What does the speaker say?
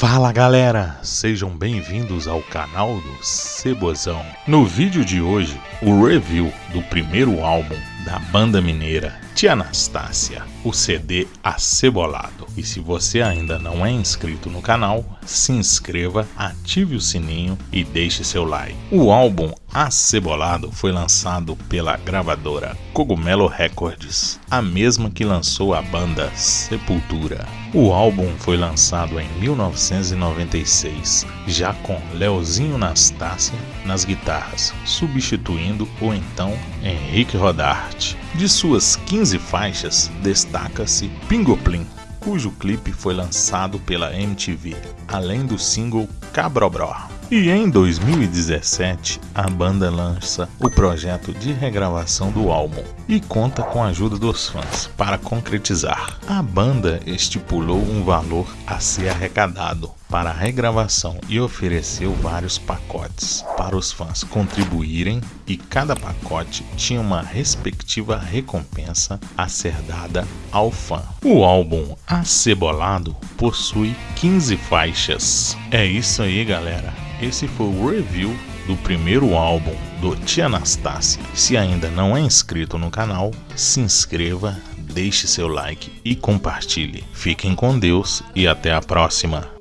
Fala galera, sejam bem-vindos ao canal do Cebozão. No vídeo de hoje, o review do primeiro álbum da banda mineira Tia Anastácia, o CD Acebolado. E se você ainda não é inscrito no canal, se inscreva, ative o sininho e deixe seu like. O álbum Acebolado foi lançado pela gravadora Cogumelo Records, a mesma que lançou a banda Sepultura. O álbum foi lançado em 1996, já com Leozinho Nastácia nas guitarras, substituindo o então Henrique Rodarte. De suas 15 faixas, destaca-se Pingoplim, cujo clipe foi lançado pela MTV, além do single Cabrobró. E em 2017, a banda lança o projeto de regravação do álbum e conta com a ajuda dos fãs para concretizar. A banda estipulou um valor a ser arrecadado para a regravação e ofereceu vários pacotes para os fãs contribuírem e cada pacote tinha uma respectiva recompensa a ser dada ao fã. O álbum Acebolado possui 15 faixas. É isso aí, galera. Esse foi o review do primeiro álbum do Tia Anastácia. Se ainda não é inscrito no canal, se inscreva, deixe seu like e compartilhe. Fiquem com Deus e até a próxima.